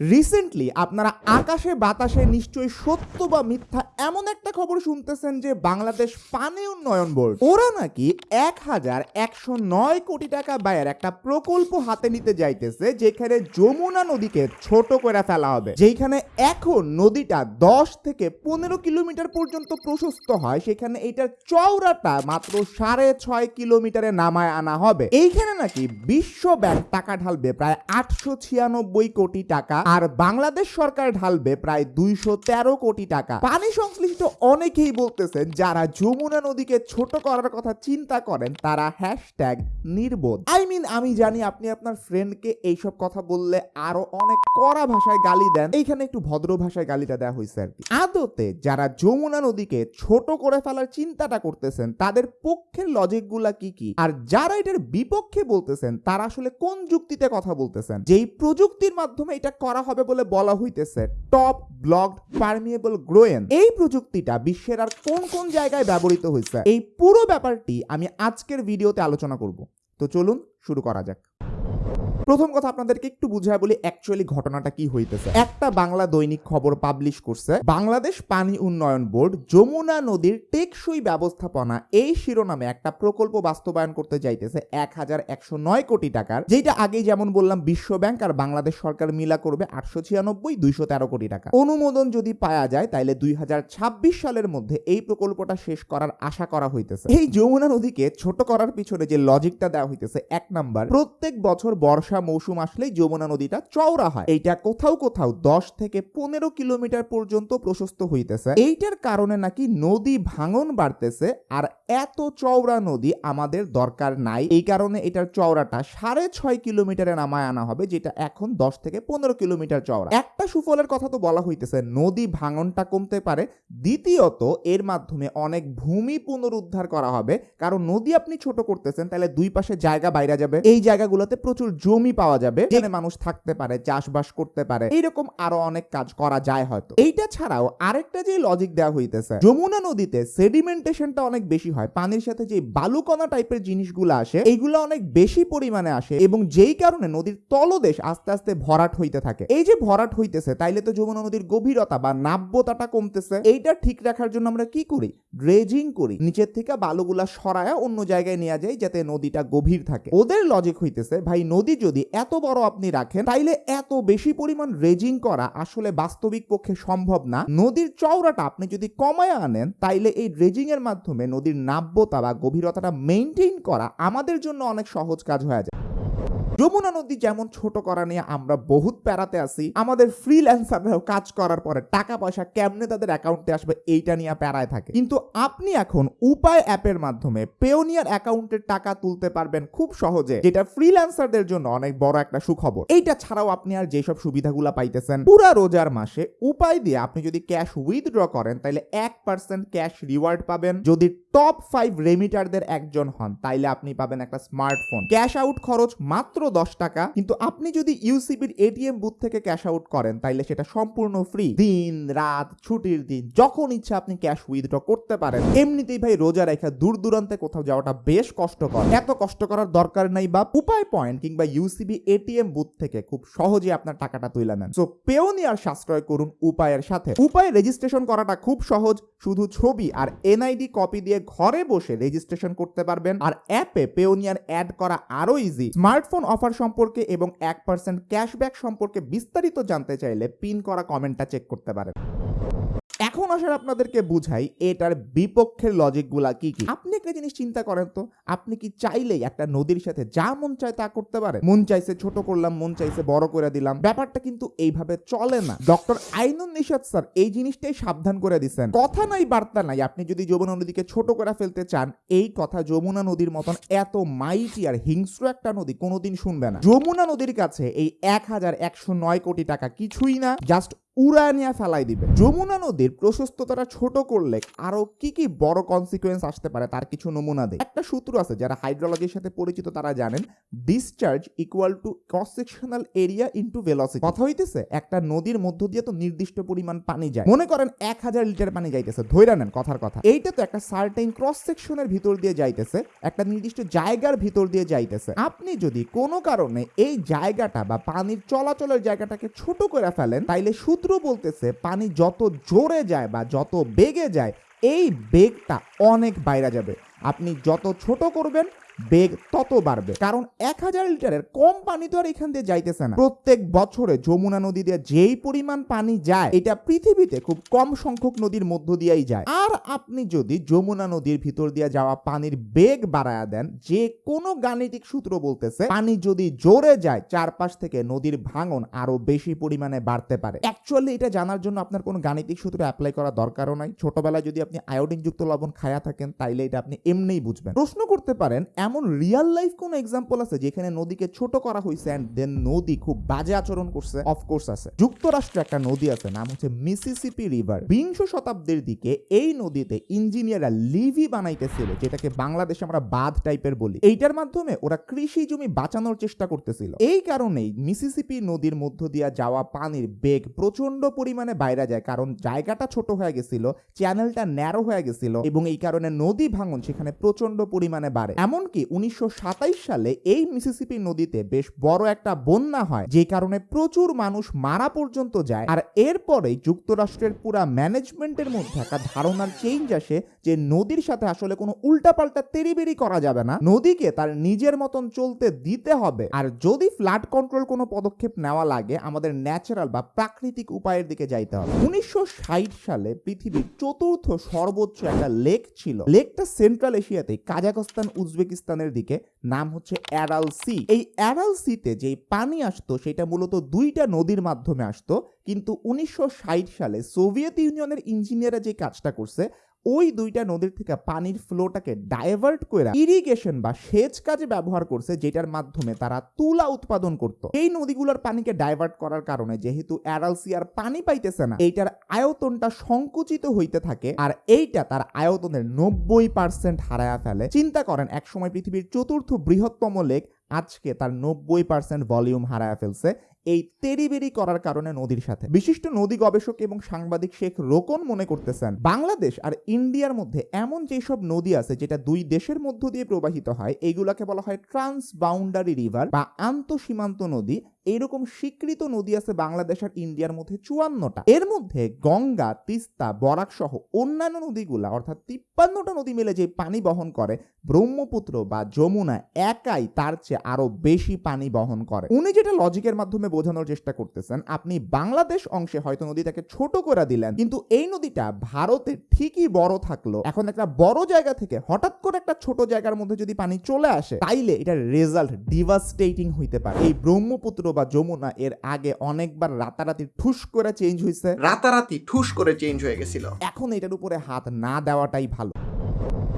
Recently আপনারা আকাশে বাতাসে নিশ্চয়ই সত্য বা মিথ্যা এমন একটা খবর শুনতেছেন যে বাংলাদেশ পানি উন্নয়ন বোর্ড, ওরা নাকি এক হাজার একশো নয় কোটি টাকা ব্যয়ের একটা প্রকল্প হাতে নিতে যাইতেছে যেখানে যমুনা নদীকে ছোট করে ফেলা হবে। যেখানে এখন নদীটা দশ থেকে পনেরো কিলোমিটার পর্যন্ত প্রশস্ত হয়, সেখানে এটার চওড়াটা মাত্র সাড়ে ছয় কিলোমিটারে নামায় আনা হবে। এইখানে নাকি বিশ্ব ব্যাংক টাকা ঢালবে প্রায় আটশো ছিয়ানব্বই কোটি টাকা। আর বাংলাদেশ সরকার ঢালবে প্রায় দুইশো তেরো কোটি টাকা। পানি সংশ্লিষ্ট অনেকেই বলতেছেন, যারা যমুনা নদীকে ছোট করার কথা চিন্তা করেন, তারা হ্যাশট্যাগ নির্বোধ। আই মিন আমি জানি আপনি আপনার ফ্রেন্ডকে এইসব কথা বললে আরও অনেক কড়া ভাষায় গালি দেন। এইখানে একটু ভদ্র ভাষায় গালিটা দেওয়া হয়েছে আর কি। আদতে যারা যমুনা নদীকে ছোট করে ফেলার চিন্তাটা করতেছেন, তাদের পক্ষের লজিকগুলা কি কি? আর যারা এটার বিপক্ষে বলতেছেন, তারা আসলে কোন যুক্তিতে কথা বলতেছেন? যেই প্রযুক্তির মাধ্যমে এটা করা হবে বলে বলা হইতেছে টপ ব্লকড পারমিয়েবল গ্রোয়েন এই প্রযুক্তিটা বিশ্বের আর কোন কোন জায়গায় ব্যবহৃত হয়েছে? এই পুরো ব্যাপারটি আমি আজকের ভিডিওতে আলোচনা করব। তো চলুন শুরু করা যাক। প্রথম কথা আপনাদেরকে একটু বুঝায় বলি অ্যাকচুয়ালি ঘটনাটা কি হইতেছে। একটা বাংলা দৈনিক খবর পাবলিশ করছে, বাংলাদেশ পানি উন্নয়ন বোর্ড যমুনা নদীর টেকসই ব্যবস্থাপনা এই শিরোনামে একটা প্রকল্প বাস্তবায়ন করতে যাইতেছে এক হাজার একশো নয় কোটি টাকার যেটা আগেই যেমন বললাম বিশ্ব ব্যাংক আর বাংলাদেশ সরকার মিলা করবে আটশো ছিয়ানব্বই, দুইশো তেরো কোটি টাকা। অনুমোদন যদি পাওয়া যায় তাহলে দুই হাজার ছাব্বিশ সালের মধ্যে এই প্রকল্পটা শেষ করার আশা করা হইতেছে। এই যমুনা নদীকে ছোট করার পিছনে যে লজিকটা দেওয়া হইতেছে, এক নাম্বার প্রত্যেক বছর বর্ষা মৌসুম আসলেই যমুনা নদীটা চওড়া হয়। এইটা কোথাও কোথাও দশ থেকে পনেরো কিলোমিটার পর্যন্ত প্রশস্ত হইতেছে। এইটার কারণে নাকি নদী ভাঙন বাড়তেছে আর এত চওড়া নদী আমাদের দরকার নাই। এই কারণে এটার চওড়াটা সাড়ে ছয় কিলোমিটারে নামায় আনা হবে, যেটা এখন দশ থেকে পনেরো কিলোমিটার চওড়া। একটা সুফলের কথা তো বলা হইতেছে, নদী ভাঙনটা কমতে পারে। দ্বিতীয়ত, এর মাধ্যমে অনেক ভূমি পুনরুদ্ধার করা হবে। কারণ নদী আপনি ছোট করতেছেন, তাহলে দুই পাশে জায়গা বাইরে যাবে। এই জায়গাগুলোতে প্রচুর জমি পাওয়া যাবে। যেখানে মানুষ থাকতে পারে, চাষবাস করতে পারে। এইরকম আরও অনেক কাজ করা যায় হয়তো। এইটা ছাড়াও আরেকটা যে লজিক দেওয়া হইতেছে, যমুনা নদীতে সেডিমেন্টেশনটা অনেক বেশি হয়, পানির সাথে যে বালুকণা টাইপের জিনিসগুলো আসে, এইগুলো অনেক বেশি পরিমাণে আসে এবং যেই কারণে নদীর তলদেশ আস্তে আস্তে ভরাট হইতে থাকে। এই যে ভরাট হইতেছে, তাইলে তো যমুনা নদীর গভীরতা বা নাব্যতাটা কমতেছে। এইটা ঠিক রাখার জন্য আমরা কি করি? ড্রেজিং করি। নিচের থেকে বালুগুলা সরায়া অন্য জায়গায় নেওয়া যায় যাতে নদীটা গভীর থাকে। ওদের লজিক হইতেছে, ভাই, নদী যদি এত বড় আপনি রাখেন, তাইলে এত বেশি পরিমাণ রেজিং করা আসলে বাস্তবিক পক্ষে সম্ভব না। নদীর চওড়াটা আপনি যদি কমায় আনেন, তাইলে এই ড্রেজিং এর মাধ্যমে নদীর নাব্যতা বা গভীরতাটা মেনটেন করা আমাদের জন্য অনেক সহজ কাজ হয়ে যায়। যমুনা নদী যেমন ছোট করা নিয়ে আমরা বহুত প্যারাতে আসি আমাদের ফ্রিল্যান্সাররাও কাজ করার পরে টাকা পয়সা কেমনে তাদের অ্যাকাউন্টে আসবে এইটা নিয়ে প্যারায় থাকে। কিন্তু আপনি এখন উপায় অ্যাপের মাধ্যমে পেওনিয়ার অ্যাকাউন্টের টাকা তুলতে পারবেন খুব সহজে, যেটা ফ্রিল্যান্সারদের জন্য অনেক বড় একটা সুখবর। এইটা ছাড়াও আপনি আর যেসব সুবিধাগুলো পাইতেছেন, পুরা রোজার মাসে উপায় দিয়ে আপনি যদি ক্যাশ উইথড্র করেন তাহলে এক পার্সেন্ট ক্যাশ রিওয়ার্ড পাবেন। যদি টপ ফাইভ রেমিটারদের একজন হন, তাইলে আপনি পাবেন একটা স্মার্টফোন ক্যাশ আউট খরচ মাত্র দশ টাকা, কিন্তু আপনি যদি ইউসিবির এটিএম বুথ থেকে ক্যাশ আউট করেন, তাইলে সেটা সম্পূর্ণ ফ্রি দিন, রাত, ছুটির দিন, যখন ইচ্ছা আপনি ক্যাশ উইথড্র করতে পারেন। এমনিতেই ভাই রোজা রেখা দূর দূরান্তে কোথাও যাওয়াটা বেশ কষ্টকর। এত কষ্ট করার দরকার নেই বা উপায় পয়েন্ট কিংবা ইউসিবি এটিএম বুথ থেকে খুব সহজে আপনার টাকাটা তুলে নেন। সো পেওনিয়ার সাশ্রয় করুন উপায়ের সাথে। উপায় রেজিস্ট্রেশন করাটা খুব সহজ, শুধু ছবি আর এনআইডি কপি দিয়ে ঘরে বসে রেজিস্ট্রেশন করতে পারবেন। আর অ্যাপে পেওনিয়ার অ্যাড করা আরও ইজি স্মার্টফোন অফার সম্পর্কে এবং এক পার্সেন্ট ক্যাশব্যাক সম্পর্কে বিস্তারিত জানতে চাইলে পিন করা কমেন্টটা চেক করতে পারেন। এখন আসার আপনাদেরকে বুঝাই, এটার বিপক্ষের লজিকগুলা কি কি? আপনি একটা জিনিস চিন্তা করেন তো, আপনি কি চাইলেই একটা নদীর সাথে যা মন চায় তা করতে পারে মন চাইছে ছোট করলাম, মন চাইছে বড় করে দিলাম, ব্যাপারটা কিন্তু এইভাবে চলে না। ডক্টর আইনুন নিষাদ স্যার এই জিনিসটাই সাবধান করে দিচ্ছেন কথা নাই, বার্তা নাই, আপনি যদি যমুনা নদীকে ছোট করে ফেলতে চান, এই কথা যমুনা নদীর মতন এত মাইটি আর হিংস্র একটা নদী কোনোদিন শুনবে না। যমুনা নদীর কাছে এই এক হাজার একশো নয় কোটি টাকা কিছুই না জাস্ট উড়ায় নিয়ে ফেলাই দিবে। যমুনা নদীর প্রশস্ততাটা ছোট করলে আরও কি কি বড় কনসিকুয়েন্স আসতে পারে তার কিছু নমুনা দেয় একটা সূত্র আছে যারা হাইড্রোলজির সাথে পরিচিত তারা জানেন discharge equal to cross sectional area into velocity কথা হইতেছে, একটা নদীর মধ্য দিয়ে তো নির্দিষ্ট পরিমাণ পানি যায়। মনে করেন এক হাজার লিটার পানি যাইতেছে ধৈরা নেন কথার কথা। এইটা তো একটা সার্টেন ক্রস সেকশনের ভিতর দিয়ে যাইতেছে, একটা নির্দিষ্ট জায়গার ভিতর দিয়ে যাইতেছে। আপনি যদি কোনো কারণে এই জায়গাটা বা পানির চলাচলের জায়গাটাকে ছোট করে ফেলেন, তাইলে সূত্র বলতেছে, পানি যত জোরে যায় বা যত বেগে যায়, এই বেগটা অনেক বাইরে যাবে। আপনি যত ছোট করবেন বেগ তত বাড়বে। কারণ এক হাজার লিটারের কম পানি তো আর এখান দিয়ে যাইতেছে না। প্রত্যেক বছরে যমুনা নদী দিয়ে যেই পরিমাণ পানি যায়, এটা পৃথিবীতে খুব কম সংখ্যক নদীর মধ্য দিয়েই যায়। আর আপনি যদি যমুনা নদীর ভিতর দিয়ে যাওয়া পানির বেগ বাড়ায়া দেন, যে কোনো গাণিতিক সূত্র বলতেছে, পানি যদি জোরে যায়, চারপাশ থেকে নদীর ভাঙন আরও বেশি পরিমাণে বাড়তে পারে। অ্যাকচুয়ালি এটা জানার জন্য আপনার কোনো গাণিতিক সূত্র অ্যাপ্লাই করা দরকারও নাই। ছোটবেলায় যদি আপনি আয়োডিন যুক্ত লবণ খায়া থাকেন, তাইলে এটা আপনি এমনিই বুঝবেন। প্রশ্ন করতে পারেন এমন রিয়েল লাইফ কোন এক্সাম্পল আছে যেখানে নদীকে ছোট করা হয়েছে অ্যান্ড দেন নদী খুব বাজে আচরণ করছে? অফকোর্স আছে। যুক্তরাষ্ট্রে একটা নদী আছে, নাম হচ্ছে মিসিসিপি রিভার বিংশ শতাব্দীর দিকে এই নদীতে ইঞ্জিনিয়াররা লিভি বানাইতেছিল, যেটাকে বাংলাদেশে আমরা বাঁধ টাইপের বলি। এইটার মাধ্যমে ওরা কৃষি জমি বাঁচানোর চেষ্টা করতেছিল। এই কারণেই মিসিসিপি নদীর মধ্য দিয়া যাওয়া পানির বেগ প্রচণ্ড পরিমাণে বাইরে যায়, কারণ জায়গাটা ছোট হয়ে গেছিল চ্যানেলটা ন্যারো হয়ে গেছিল, এবং এই কারণে নদী ভাঙন সেখানে প্রচণ্ড পরিমাণে বাড়ে। এমনকি উনিশশো সালে এই মিসিসিপি নদীতে বেশ বড় একটা বন্যা হয় যে কারণে প্রচুর মানুষ মারা পর্যন্ত যায়। আর এরপরেই যুক্তরাষ্ট্রের পুরা ম্যানেজমেন্টের মধ্যে একটা ধারণার চেঞ্জ আসে যে নদীর সাথে আসলে কোনো উল্টাপাল্টা তেরিবেরি করা যাবে না। নদীকে তার নিজের মতন চলতে দিতে হবে। আর যদি ফ্লাড কন্ট্রোল কোনো পদক্ষেপ নেওয়া লাগে, আমাদের ন্যাচারাল বা প্রাকৃতিক উপায়ের দিকে যাইতে হবে। উনিশশো ষাট সালে পৃথিবীর চতুর্থ সর্বোচ্চ একটা লেক ছিল। লেকটা সেন্ট্রাল এশিয়াতে কাজাকস্তান উজবেকিস্তানের দিকে, নাম হচ্ছে অ্যারাল সি। এই অ্যারাল সিতে যে পানি আসতো, সেটা মূলত দুইটা নদীর মাধ্যমে আসতো। কিন্তু উনিশশো ষাট সালে সোভিয়েত ইউনিয়নের ইঞ্জিনিয়াররা যে কাজটা করছে ওই দুইটা নদীর থেকে পানির ফ্লোটাকে ডাইভার্ট করে ইরিগেশন বা সেচ কাজে ব্যবহার করছে, যেটার মাধ্যমে তারা তুলা উৎপাদন করত। এই নদীগুলোর পানিকে ডাইভার্ট করার কারণে যেহেতু অ্যারালসি আর পানি পাইতেছে না, এইটার আয়তনটা সংকুচিত হইতে থাকে আর এইটা তার আয়তনের নব্বই পার্সেন্ট হারায়া ফেলে। চিন্তা করেন, একসময় পৃথিবীর চতুর্থ বৃহত্তম লেক আজকে তার নব্বই পার্সেন্ট ভলিউম হারায়া ফেলছে। এই তেরিবেরি করার কারণে নদীর সাথে। বিশিষ্ট নদী গবেষক এবং সাংবাদিক শেখ রোকন মনে করতেছেন, বাংলাদেশ আর ইন্ডিয়ার মধ্যে এমন যেসব নদী আছে যেটা দুই দেশের মধ্য দিয়ে প্রবাহিত হয়, এগুলাকে বলা হয় ট্রান্স বাউন্ডারি রিভার বা আন্তঃসীমান্ত নদী। এইরকম স্বীকৃত নদী আছে বাংলাদেশ আর ইন্ডিয়ার মধ্যে চুয়ান্নটা। এর মধ্যে গঙ্গা, তিস্তা, বরাক সহ অন্যান্য নদীগুলা, অর্থাৎ তিপ্পান্নটা নদী মিলে যে পানি বহন করে, ব্রহ্মপুত্র বা যমুনা একাই তার চেয়ে আরও বেশি পানি বহন করে। উনি যেটা লজিকের মাধ্যমে বোঝানোর চেষ্টা করতেছেন, আপনি বাংলাদেশ অংশে হয়তো নদীটাকে ছোট করে দিলেন, কিন্তু এই নদীটা ভারতে ঠিকই বড় থাকল। এখন একটা বড় জায়গা থেকে হঠাৎ করে একটা ছোট জায়গার মধ্যে যদি পানি চলে আসে, তাইলে এটার রেজাল্ট ডিভাস্টেটিং হইতে পারে। এই ব্রহ্মপুত্র বা যমুনা এর আগে অনেকবার রাতারাতি ঠুস করে চেঞ্জ হয়েছে রাতারাতি ঠুস করে চেঞ্জ হয়ে গেছিল। এখন এটার উপরে হাত না দেওয়াটাই ভালো।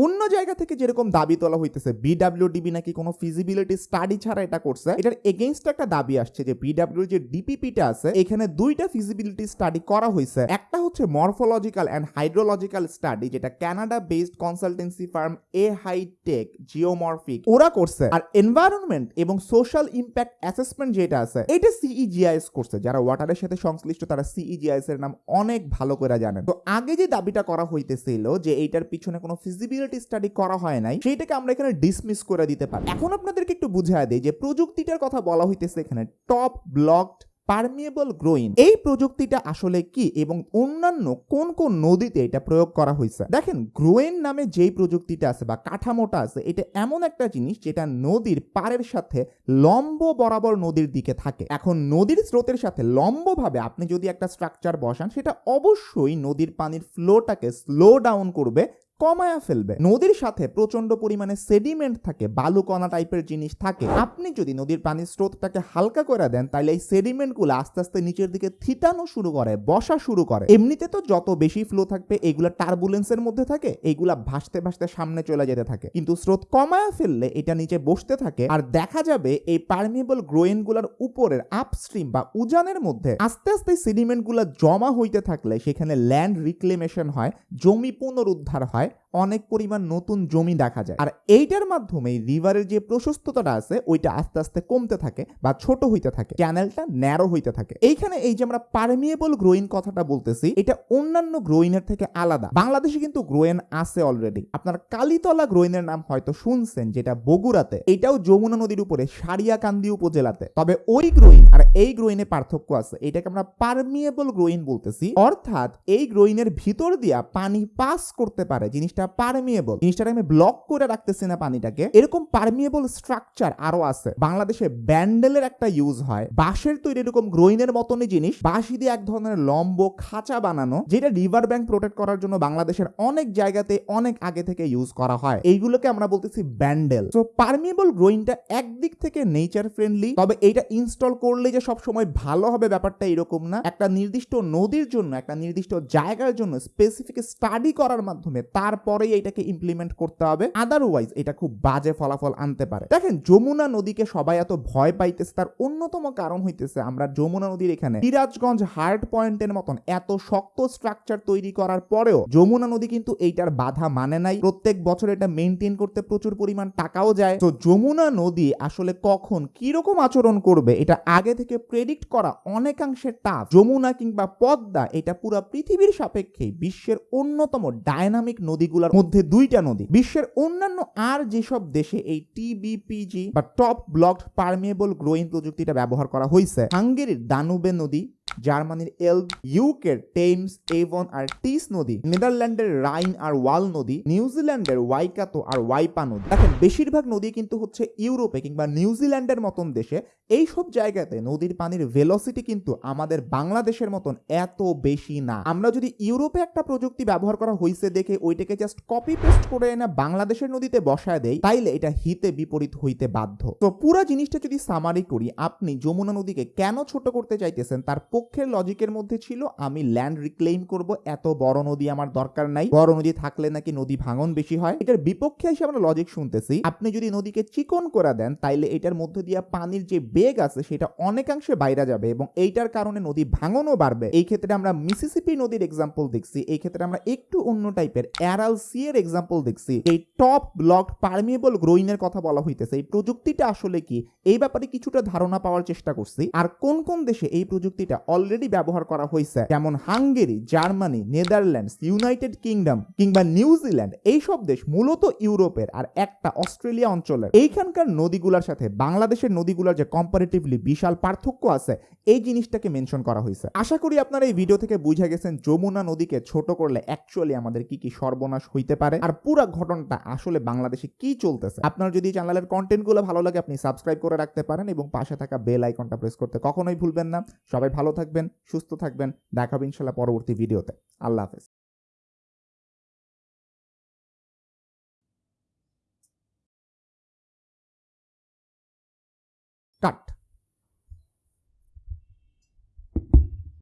অন্য জায়গা থেকে যেরকম দাবি তোলা হইতেছে বিডাব্লিউডিবি নাকি কোনো ফিজিবিলিটি স্টাডি ছাড়া এটা করছে, এটার এগেইনস্ট একটা দাবি আসছে যে বিডাব্লিউ যে ডিপিপিটা আছে, এখানে দুইটা ফিজিবিলিটি স্টাডি করা হয়েছে একটা হচ্ছে মরফোলজিক্যাল অ্যান্ড হাইড্রোলজিক্যাল স্টাডি যেটা কানাডা বেসড কনসালটেন্সি ফার্ম এ হাইটেক জিওমরফিক ওরা করছে। আর এনভায়রনমেন্ট এবং সোশ্যাল ইম্প্যাক্ট অ্যাসেসমেন্ট যেটা আছে, এটা সিইজিআইএস করছে, যারা ওয়াটারের সাথে সংশ্লিষ্ট, তারা সিইজিআইএস এর নাম অনেক ভালো করে জানেন। তো আগে যে দাবিটা করা হইতেছিল যে এইটার পিছনে কোনো ফিজিবিলিটি স্টাডি করা হয় নাই, সেইটাকে আমরা এখানে ডিসমিস করে দিতে পারি। এখন আপনাদেরকে একটু বুঝায় দেই যে প্রযুক্তিটার কথা বলা হইতেছে এখানে টপ ব্লকড পারমিয়েবল গ্রোইন এই প্রযুক্তিটা আসলে কি এবং অন্যান্য কোন কোন নদীতে এটা প্রয়োগ করা হয়েছে দেখেন গ্রোয়েন নামে যেই প্রযুক্তিটা আছে বা কাঠামোটা আছে, এটা এমন একটা জিনিস যেটা নদীর পাড়ের সাথে লম্ব বরাবর নদীর দিকে থাকে। এখন নদীর স্রোতের সাথে লম্বভাবে আপনি যদি একটা স্ট্রাকচার বসান, সেটা অবশ্যই নদীর পানির ফ্লোটাকে স্লো ডাউন করবে কমায়া ফেলবে। নদীর সাথে প্রচণ্ড পরিমাণে সেডিমেন্ট থাকে, বালুকণা টাইপের জিনিস থাকে। আপনি যদি নদীর পানির স্রোতটাকে হালকা করে দেন তাহলে এই সেডিমেন্টগুলো আস্তে আস্তে নিচের দিকে থিতানো শুরু করে, বসা শুরু করে। এমনিতে তো যত বেশি ফ্লো থাকবে, এগুলা টার্বুলেন্সের মধ্যে থাকে এইগুলা ভাসতে ভাসতে সামনে চলে যেতে থাকে। কিন্তু স্রোত কমায়া ফেললে এটা নিচে বসতে থাকে, আর দেখা যাবে এই পারমিয়েবল গ্রোয়েনগুলোর উপরের আপস্ট্রিম বা উজানের মধ্যে আস্তে আস্তে সেডিমেন্টগুলো জমা হইতে থাকলে সেখানে ল্যান্ড রিক্লেমেশন হয়, জমি পুনরুদ্ধার হয় right? অনেক পরিমাণ নতুন জমি দেখা যায়। আর এইটার মাধ্যমে রিভারের যে প্রশস্ততাটা আছে, ওইটা আস্তে আস্তে কমতে থাকে বা ছোট হইতে থাকে। চ্যানেলটা ন্যারো হইতে থাকে। এইখানে এই যে আমরা পারমিয়েবল গ্রোইন কথাটা বলতেছি, এটা অন্যান্য গ্রোইনের থেকে আলাদা। বাংলাদেশে কিন্তু গ্রোয়েন আছে অলরেডি আপনার কালীতলা গ্রোইনের নাম হয়তো শুনছেন, যেটা বগুড়াতে। এটাও যমুনা নদীর উপরে, সারিয়াকান্দি উপজেলাতে। তবে ওই গ্রোইন আর এই গ্রোইনে পার্থক্য আছে। এটাকে আমরা পারমিয়েবল গ্রোইন বলতেছি। অর্থাৎ এই গ্রোইনের ভিতর দিয়া পানি পাস করতে পারে, জিনিসটা পারমিয়েবল জিনিসটাকে ব্লক করে রাখতেছি না পানিটাকে, এরকম পারমিয়েবল স্ট্রাকচার আরও আছে। বাংলাদেশে ব্যান্ডেলের একটা ইউজ হয়, বাঁশের তৈরি এরকম গ্রোইনের মতনই জিনিস, বাঁশি দিয়ে এক ধরনের লম্ব খাঁচা বানানো, যেটা রিভার ব্যাংক প্রোটেক্ট করার জন্য বাংলাদেশের অনেক জায়গাতে অনেক আগে থেকে ইউজ করা হয়। এইগুলোকে আমরা বলতেছি ব্যান্ডেল। তো পারমিয়েবল গ্রোইনটা একদিক থেকে নেচার ফ্রেন্ডলি তবে এইটা ইনস্টল করলে যে সব সময় ভালো হবে ব্যাপারটা এরকম না। একটা নির্দিষ্ট নদীর জন্য, একটা নির্দিষ্ট জায়গার জন্য স্পেসিফিক স্টাডি করার মাধ্যমে তারপরেই এটাকে ইমপ্লিমেন্ট করতে হবে। আদারওয়াইজ এটা খুব বাজে ফলাফল আনতে পারে। দেখেন, যমুনা নদীকে সবাই এত ভয় পাইতেছে, তার অন্যতম কারণ হইতেছে আমরা যমুনা নদীর এখানে সিরাজগঞ্জ হার্ট পয়েন্টের মতন এত শক্ত স্ট্রাকচার তৈরি করার পরেও যমুনা নদী কিন্তু এইটার বাধা মানে নাই। প্রত্যেক বছর এটা মেনটেন করতে প্রচুর পরিমাণ টাকাও যায়। তো যমুনা নদী আসলে কখন কীরকম আচরণ করবে, এটা আগে থেকে প্রেডিক্ট করা অনেকাংশে টাফ যমুনা কিংবা পদ্মা, এটা পুরো পৃথিবীর সাপেক্ষে বিশ্বের অন্যতম ডায়নামিক নদীগুলোর মধ্যে দুইটা নদী। বিশ্বের অন্যান্য আর যেসব দেশে এই টিবিপিজি বা টপ ব্লকড পারমিয়েবল গ্রোয়িং প্রযুক্তিটা ব্যবহার করা হয়েছে হাঙ্গেরির দানুবে নদী জার্মানির এল ইউকের টেমস এভন আর টিস নদী, নেদারল্যান্ডের রাইন আর ওয়াল নদী নিউজিল্যান্ডের ওয়াইকাতো আর ওয়াইপা নদী। দেখেন, বেশিরভাগ নদী কিন্তু হচ্ছে ইউরোপে কিংবা নিউজিল্যান্ডের মতন দেশে। এই সব জায়গাতে নদীর পানির ভেলোসিটি কিন্তু আমাদের বাংলাদেশের মতন এত বেশি না। আমরা যদি ইউরোপে একটা প্রযুক্তি ব্যবহার করা হয়েছে দেখে ওইটাকে জাস্ট কপি পেস্ট করে এনে বাংলাদেশের নদীতে বসায় দেই, তাইলে এটা হিতে বিপরীত হইতে বাধ্য। তো পুরো জিনিসটা যদি সামারি করি, আপনি যমুনা নদীকে কেন ছোট করতে চাইতেছেন, তার পক্ষের লজিকের মধ্যে ছিল, আমি ল্যান্ড রিক্লেইম করব, এত বড় নদী আমার দরকার নাই। বড় নদী থাকলে নাকি নদী ভাঙন বেশি হয়। এটার বিপক্ষে এসে আমরা লজিক শুনতেছি। আপনি যদি নদীকে চিকন করে দেন, তাইলে এটার মধ্যে দিয়ে পানির যে বেগ আছে, সেটা অনেকাংশে বাইরে যাবে এবং এইটার কারণে নদী ভাঙনও বাড়বে। এই ক্ষেত্রে আমরা মিসিসিপি নদীর এক্সাম্পল দেখছি। এই ক্ষেত্রে আমরা একটু অন্য টাইপের অ্যারাল সি এর এক্সাম্পল দেখছি। এই টপ ব্লক পারমিয়েবল গ্রোইং গ্রোইনের কথা বলা হইতেছে। এই প্রযুক্তিটা আসলে কি? এই ব্যাপারে কিছুটা ধারণা পাওয়ার চেষ্টা করছি। আর কোন কোন দেশে এই প্রযুক্তিটা অলরেডি ব্যবহার করা হয়েছে যেমন Hungary, Germany, Netherlands, United Kingdom কিংবা নিউজিল্যান্ড এইসব দেশ মূলত ইউরোপের আর একটা অস্ট্রেলিয়া অঞ্চলের। এইখানকার নদীগুলোর সাথে বাংলাদেশের নদীগুলোর যে কম্পারেটিভলি বিশাল পার্থক্য আছে, এই জিনিসটাকে মেনশন করা হয়েছে আশা করি আপনারা এই ভিডিও থেকে বুঝে গেছেন যমুনা নদীকে ছোট করলে অ্যাকচুয়ালি আমাদের কি কি সর্বনাশ হইতে পারে আর পুরো ঘটনাটা আসলে বাংলাদেশে কি চলতেছে। আপনার যদি চ্যানেলের কন্টেন্টগুলো ভালো লাগে, আপনি সাবস্ক্রাইব করে রাখতে পারেন এবং পাশে থাকা বেল আইকনটা প্রেস করতে কখনোই ভুলবেন না। সবাই ভালো থাকবেন সুস্থ থাকবেন। দেখা হবে ইনশাল্লাহ পরবর্তী ভিডিওতে। আল্লাহ হাফেজ। কাট।